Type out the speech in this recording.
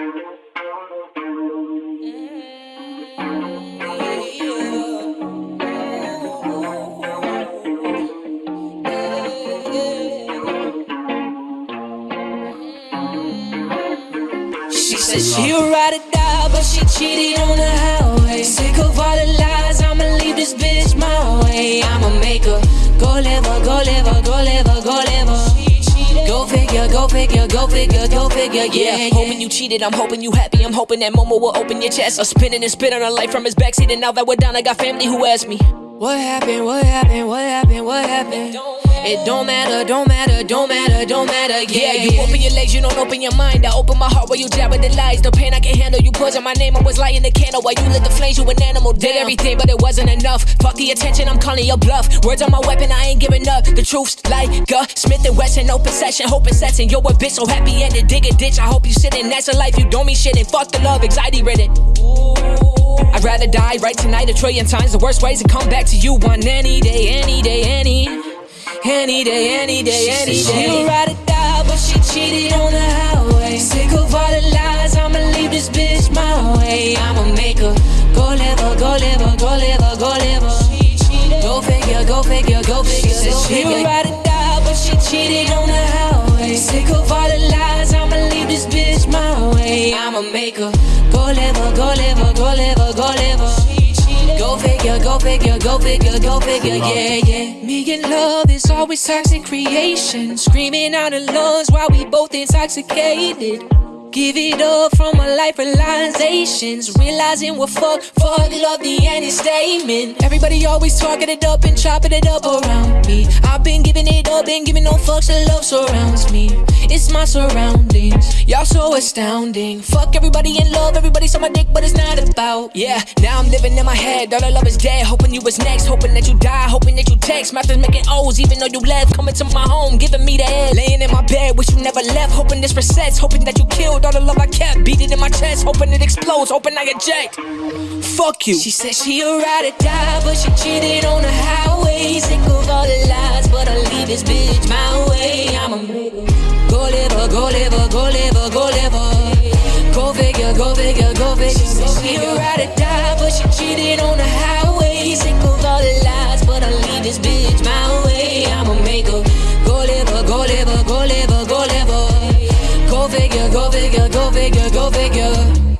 She said she'll ride or die, but she cheated on the highway. Sick of all the lies, I'ma leave this bitch go figure, go figure, go figure, yeah, yeah. Hoping you cheated, I'm hoping you happy. I'm hoping that Momo will open your chest. A spinning and spit on a life from his backseat, and now that we're down, I got family who ask me. What happened? What happened? What happened? What happened? It don't matter, don't matter, don't matter, don't matter. Yeah, you open your legs, you don't open your mind. I open my heart while you jab with the lies. The pain I can handle, you poison my name. I was lighting the candle while you lit the flames. You an animal, did everything, but it wasn't enough. Fuck the attention, I'm calling your bluff. Words on my weapon, I ain't giving up. The truth's like uh, Smith and Wesson, no open session, hoping session. Yo, a bitch so happy ended, dig a ditch. I hope you sitting. That's a life you don't mean shit. And fuck the love, anxiety ridden. I'd rather die right tonight a trillion times. The worst ways to come back to you one any day, any day, any, any day, any day, any She'll day. ride or die, but she cheated on the highway. Sick of all the lies, I'ma leave this bitch my way. I'ma make her go live her, go live her, go live her, go live her. Go figure, go figure, go figure. She said she'll ride or die, but she cheated on the highway. Sick of all the lies, I'ma leave this bitch my way. I'ma make her go live her, go live her, go live figure, go figure, go figure, yeah, yeah. Me and love is always toxic creation. Screaming out in lungs while we both intoxicated. Give it up from my life realizations. Realizing what fuck, fuck love the end is statement. Everybody always talking it up and chopping it up around me. I've been giving it up, been giving no fucks, the love surrounds me. It's my surroundings, y'all so astounding. Fuck everybody in love, everybody's on my dick, but it's not about. Yeah, now I'm living in my head. All the love is dead. Hoping you was next. Hoping that you die. Hoping that you text. Math is making O's even though you left. Coming to my home, giving me the head. Laying in my bed, wish you never left. Hoping this resets. Hoping that you killed all the love I kept. Beat it in my chest. Hoping it explodes. Hoping I eject. Fuck you. She said she'll ride or die, but she cheated on the highway. Sick of all the lies, but I'll leave this bitch my a go liver, go liver, go liver. Go figure, go figure, go figure. She said she a ride or die, but she cheated on the highway. Sick of all the lies, but I'll leave this bitch my way. I'ma make her go liver, go liver, go liver, go liver. Go figure, go figure, go figure, go figure.